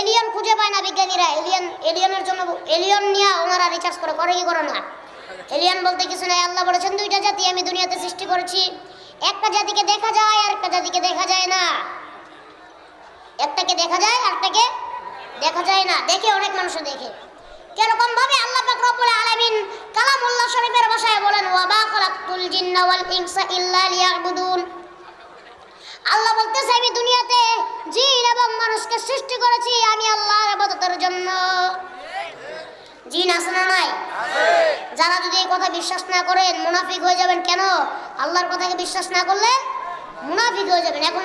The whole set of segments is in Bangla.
এলিয়ন খুঁজে পায় না বিজ্ঞানীরা। এলিয়ন এলিয়নের জন্য এলিয়ন নিয়ে ওনারা রিচার্জ করে করে কি করে না? এলিয়ন বলতে কিছু নাই, আল্লাহ বলেছেন, দুইটা জাতি আমি দুনিয়াতে সৃষ্টি করেছি। একটা জাতিকে দেখা যায়, আর একটা জাতিকে দেখা যায় না। একটাকে দেখা যায় আরটাকে দেখা যায় না। দেখে অনেক মানুষ দেখে। কীরকম ভাবে আল্লাহ পাক রব্বুল আলামিন কালামুল্লাহ শরীফের ভাষায় বলেন ওয়া মা খালাকতুল জিন্না ওয়াল ইনসা ইল্লা লিয়াবুদুন। আল্লাহ বলতেছে, আমি জিন এবং মানুষকে সৃষ্টি করেছি আমি আল্লাহর ইবাদতের জন্য। জিন আছে না নাই? যারা যদি এই কথা বিশ্বাস না করেন, মুনাফিক হয়ে যাবেন কেন? আল্লাহর কথাকে বিশ্বাস না করলে মুনাফিক হয়ে যাবেন। এখন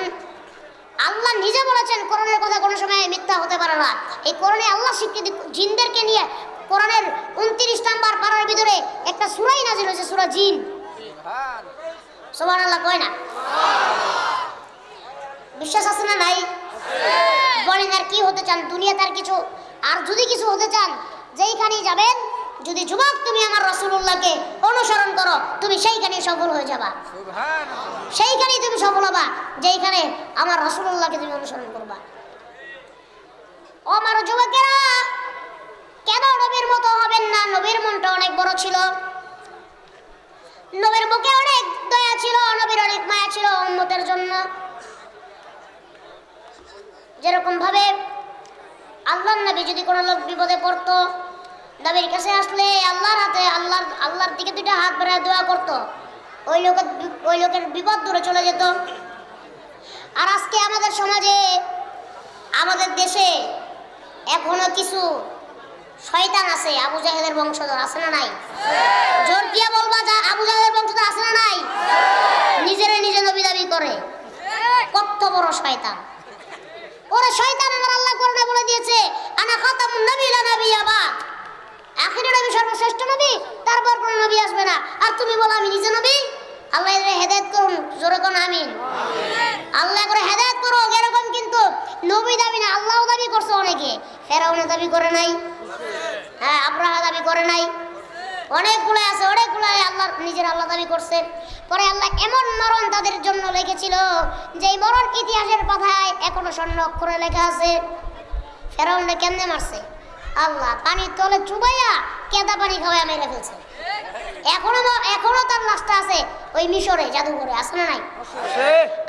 আল্লাহ নিজে বলেছেন, কোরআনের কথা কোনো সময় মিথ্যা হতে পারে না। এই কোরআনে আল্লাহ স্বীকৃতি জিনদেরকে নিয়ে কোরআনের উনত্রিশ নাম্বার পাড়ার ভিতরে একটা সুরাই নাজিল হয়েছে, সুরা জিন। সোমান আল্লাহ কয় না? বিশ্বাস আছে না নাই? বলেন আর কি হতে চান? দুনিয়াতে আর কিছু। আর যদি কিছু হতে চান যেইখানেই যাবেন যদি যুবক তুমি আমার রসুল্লাহকে অনুসরণ করো তুমি সেইখানে সফল হয়ে যাবা। সেইখানেই তুমি সফল হবা যেইখানে আমার রসুল্লাহকে তুমি অনুসরণ করবা। ও আমার যুবকেরা কেন নবীর মতো হবেন না? নবীর মনটা অনেক বড় ছিল। নবীর মুখে অনেক দয়া ছিল নবীর অনেক মায়া ছিল উন্মতের জন্য। যেরকম ভাবে আল্লাহর নবী যদি কোনো লোক বিপদে পড়তো, নবীর কাছে আসলে আল্লাহর হাতে আল্লাহর আল্লাহর দিকে দুইটা হাত বেড়ায় দোয়া করতো, ওই লোকের ওই লোকের বিপদ দূরে চলে যেত। আর আজকে আমাদের সমাজে, আমাদের দেশে এখনও কিছু শয়তান আছে, আবু জাহেদের বংশধর আছে না নাই? জোর দিয়ে বলবা যা, আবু জাহেদের বংশধর আছে না নাই? নিজেরে নিজে নবী দাবি করে। কত বড় শয়তান। ওরে শয়তান আমার আল্লাহ কোরআনে বলে দিয়েছে, আনা খাতামুন নবী লা নবিয়্যা বাদ আখিরের নবী সর্বশ্রেষ্ঠ নবী, তারপর কোন নবী আসবে না। আর তুমি বলো, আমি নিজে নবী? আল্লাহ এদের হেদায়েত করুন, জোরে কোন আমিন। আল্লাহ করে হেদায়েত করো এরকম কিন্তু নবী দাবি না, আল্লাহও দাবি করছে অনেকে। ফেরাউনে দাবি করে নাই। হ্যাঁ আব্রাহা দাবি করে নাই। অনেকগুলো আছে অনেকগুলো আল্লাহ নিজের আল্লাহ দাবি করছে। পরে আল্লাহ এমন মরণ তাদের জন্য লিখেছিল যে মরণ ইতিহাসের পাতায় এখনও স্বর্ণ অক্ষরে লেখা আছে। ফেরাউনটা কেমনে মারছে? আল্লাহ পানির তলে চুবাইয়া কেদা পানি খাওয়াই মেরে ফেলছে। এখনও এখনও তার লাশটা আছে ওই মিশরে জাদুঘরে আছে না নাই?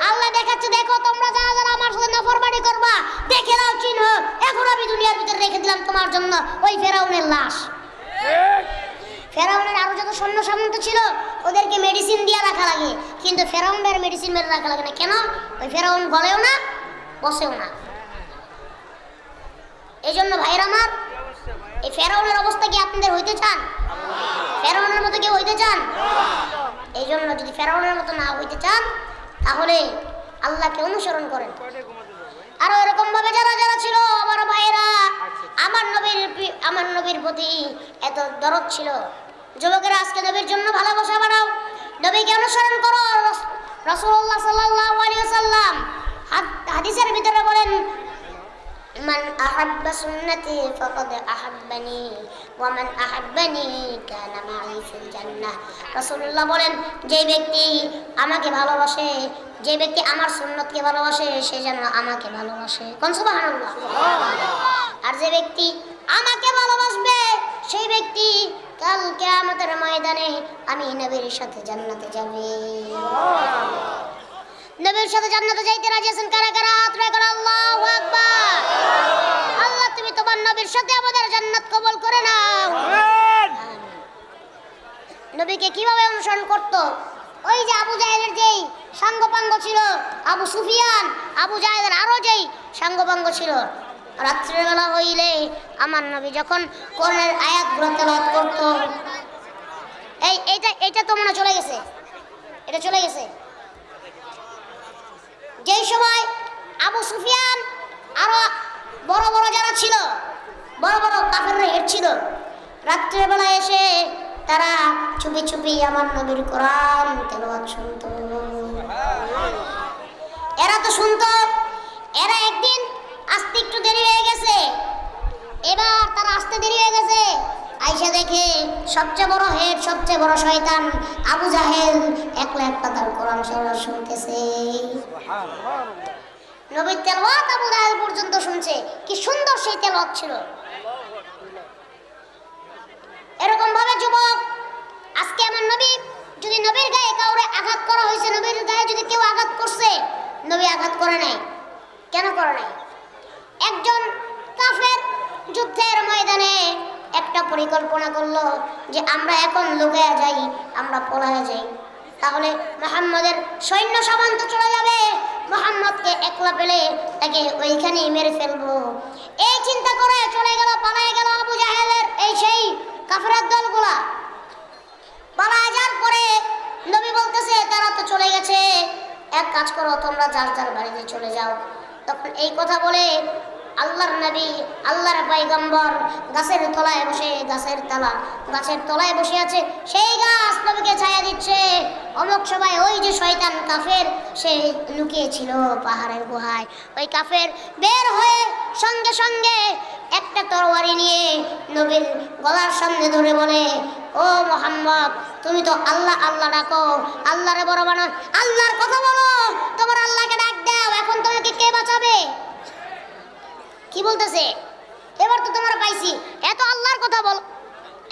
আল্লাহ দেখাচ্ছে দেখো তোমরা যারা যারা আমার সাথে নফরমানি করবা দেখে নাও চিহ্ন। এখন আমি দুনিয়ার ভিতরে রেখে দিলাম তোমার জন্য ওই ফেরাউনের লাশ। ফেরাউনের আরও যত সৈন্য সামন্ত ছিল, ওদেরকে মেডিসিন দিয়ে রাখা লাগে। কিন্তু ফেরাউনের মেডিসিন মেরে রাখা লাগে না। কেন? ওই ফেরাউন গলেও না, বসেও না। এই জন্য ভাইরা আমার, এই ফেরাউনের অবস্থা কি আপনাদের হইতে চান? ফেরাউনের মতো কেউ হইতে চান? এই জন্য যদি ফেরাউনের মতো না হইতে চান, তাহলে আল্লাহকে অনুসরণ করেন। আরও এরকম ভাবে যারা যারা ছিল, আমার ভাইয়েরা, আমার নবীর আমার নবীর প্রতি এত দরদ ছিল। যুবকেরা আজকে নবীর জন্য ভালোবাসা বাড়াও নবীকে অনুসরণ করো রসুল্লাহ সাল্লাল্লাহু আলাইহি ওয়াসাল্লাম হাদ- হাদিসের ভিতরে বলেন من أحب سنتي فقد أحبني ومن أحبني كان معي في الجنة রাসূলুল্লাহ বলেন যে ব্যক্তি আমাকে ভালোবাসে যে ব্যক্তি আমার সুন্নতকে ভালোবাসে সে যেন আমাকে ভালোবাসে কোন সুবহানাল্লাহ আর যে ব্যক্তি আমাকে ভালোবাসবে সেই ব্যক্তি কাল কিয়ামতের ময়দানে আমি নবীর সাথে জান্নাতে যাবে। নবীর সাথে জান্নাতে যাইতে রাজি আছেন কারা কারা? করে আল্লাহু আকবার। আল্লাহ তুমি তোমার নবীর সাথে আমাদের জান্নাত কবুল করে নাও। নবীকে কীভাবে অনুসরণ করত? ওই যে আবু জাহেলের যেই সাঙ্গপাঙ্গ ছিল আবু সুফিয়ান আবু জাহেলের আরও যেই সাঙ্গপাঙ্গ ছিল রাত্রিবেলা হইলে আমার নবী যখন কোরআনের আয়াতগুলো তেলাওয়াত করত, এই, এইটা এইটা তো মনে চলে গেছে। এটা চলে গেছে। যেই সময় আবু সুফিয়ান আরও বড় বড় যারা ছিল, বড় বড় কাফের হেড ছিল, রাত্রেবেলা এসে তারা চুপি চুপি আমার নবীর কোরআন তেলাওয়াত শুনতো। এরা তো শুনতো, এরা একদিন আসতে একটু দেরি হয়ে গেছে। এবার তারা আসতে দেরি হয়ে গেছে। আইসা দেখে সবচেয়ে বড় হেড, সবচেয়ে বড় শয়তান আবু জাহেল একলা একটা তার কোরআন সরা শুনতেছে। নবীর তেলওয়াত আবু জাহেল পর্যন্ত শুনছে। কি সুন্দর সেই তেলওয়াত ছিল। এরকম ভাবে যুবক, আজকে আমার নবী যদি নবীর গায়ে কাউরে আঘাত করা হয়েছে, নবীর গায়ে যদি কেউ আঘাত করছে, নবী আঘাত করে নাই। কেন করে নাই একজন কাফের যুদ্ধের ময়দানে একটা পরিকল্পনা করল যে আমরা এখন লুকায়া যাই, আমরা পলায়া যাই। তাহলে মোহাম্মদের সৈন্য সামন্ত চলে যাবে। মোহাম্মদকে একলা পেলে তাকে ওইখানেই মেরে ফেলব। এই চিন্তা করে চলে গেল, পালায় গেল আবু জাহেলের এই সেই কাফেরের দলগুলা। পালায় যাওয়ার পরে নবী বলতেছে, তারা তো চলে গেছে। এক কাজ করো, তোমরা যার যার বাড়িতে চলে যাও। তখন এই কথা বলে আল্লাহর নবী, আল্লাহর পাইগম্বর গাছের তলায় বসে, গাছের তলা, গাছের তলায় বসে আছে, সেই গাছ নবীকে ছায়া দিচ্ছে। অমুক সময় ওই যে শয়তান কাফের, সে লুকিয়েছিল পাহাড়ের গুহায়। ওই কাফের বের হয়ে সঙ্গে সঙ্গে একটা তরবারি নিয়ে নবীর গলার সামনে ধরে বলে, ও মোহাম্মদ, তুমি তো আল্লাহ আল্লাহ ডাকো, আল্লাহরে বড় বানো আল্লাহর কথা বলো, তোমার আল্লাহকে ডাক দাও, এখন তোমাকে কে বাঁচাবে? বলতেছে? এবার তো তোমরা পাইছি। এত আল্লাহর কথা বল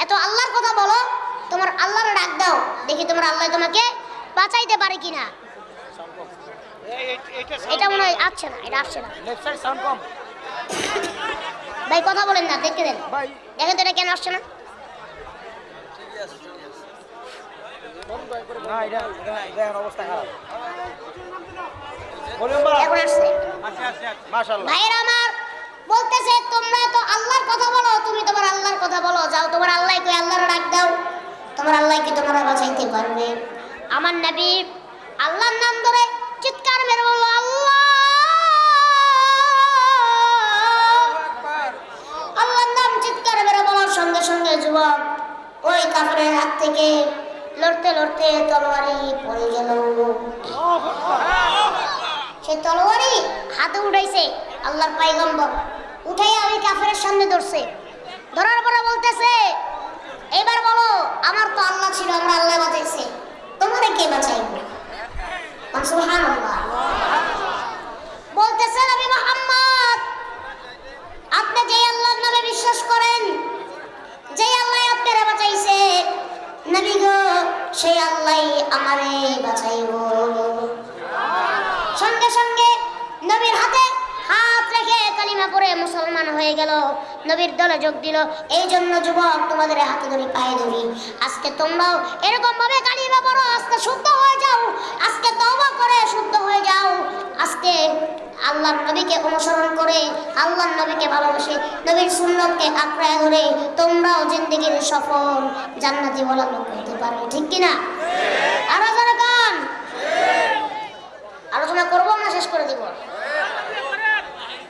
এত আল্লাহর কথা বলো তোমার আল্লাহর ডাক দাও দেখি তোমার আল্লাহ তোমাকে বাঁচাইতে পারে কিনা। এটা মনে হয় আসছে না এটা আসছে না। ভাই কথা বলেন না দেখতে দেন। দেখেন তো এটা কেন আসছে না? ভাইয়ের আমার বলতেছে তোমরা তো আল্লাহর কথা বলো তুমি তোমার আল্লাহর কথা বলো যাও তোমার আল্লাহ কই আল্লাহর ডাক দাও তোমার আল্লাহ কি তোমরা বাঁচাইতে পারবে? আমার নবী আল্লাহর নাম ধরে চিৎকার মেরে বলল আল্লাহ! আল্লাহর নাম চিৎকার মেরে বলার সঙ্গে সঙ্গে যুবক ওই কাপড়ের হাত থেকে লড়তে লড়তে তলোয়ারি পড়ে গেল। সে তলোয়ারি হাতে উঠাইছে আল্লাহর পাইগম্বর উঠাইয়া ওই কাফেরের সামনে ধরছে। ধরার পরে বলতেছে এবার বলো, আমার তো আল্লাহ ছিল, আমরা আল্লাহ বাঁচাইছে। তোমারে কে সুবহানাল্লাহ। বলতেছে নবী মুহাম্মদ, আপনি যে আল্লাহর নামে বিশ্বাস করেন যে আল্লাহ আপনারা বাঁচাইছে, নবী গো, সেই আল্লাহ আমারে বাঁচাইবো সঙ্গে সঙ্গে নবীর হাতে হাত রেখে কালিমা পড়ে মুসলমান হয়ে গেল, নবীর দলে যোগ দিল এই জন্য যুবক তোমাদের হাতে ধরি পায়ে ধরি। আজকে তোমরাও এরকম ভাবে কালিমা পড়ো, আজকে শুদ্ধ হয়ে যাও, আজকে তওবা করে শুদ্ধ হয়ে যাও। আজকে আল্লাহর নবীকে অনুসরণ করে, আল্লাহর নবীকে ভালোবাসে, নবীর সুন্নতকে আঁকড়ায় ধরে তোমরাও জিন্দগির সফল জান্নাতি বলা লোক হতে পারবে, ঠিক কিনা আরও যারা গান। আলোচনা করব না, শেষ করে দিব?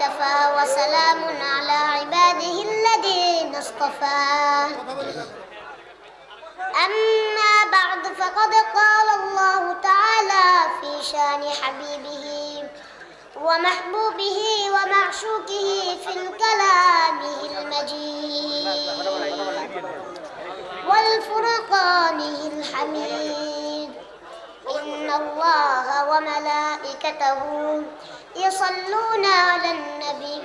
كفى وسلام على عباده الذين اصطفى. أما بعد فقد قال الله تعالى في شان حبيبه ومحبوبه ومعشوقه في الكلامه المجيد والفرقانه الحميد. إن الله وملائكته يصلون على النبي.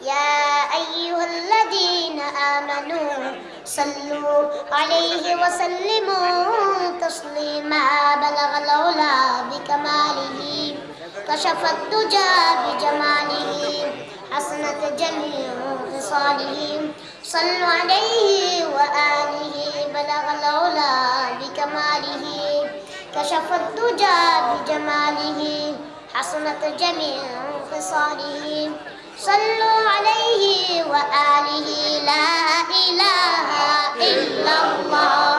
يا أيها الذين آمنوا صلوا عليه وسلموا تسليما. بلغ العلا بكماله كشف الدجى بجماله حسنت جميع خصاله. صلوا عليه وآله بلغ العلا بكماله. كشف الدجى بجماله حسنت جميع خصاله صلوا عليه وآله لا إله إلا الله.